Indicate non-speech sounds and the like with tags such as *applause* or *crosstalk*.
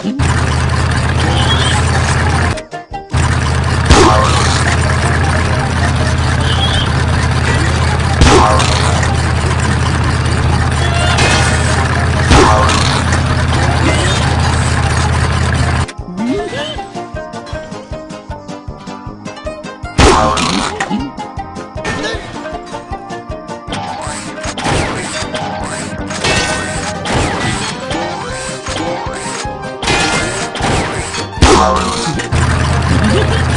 Power. flowers. *laughs*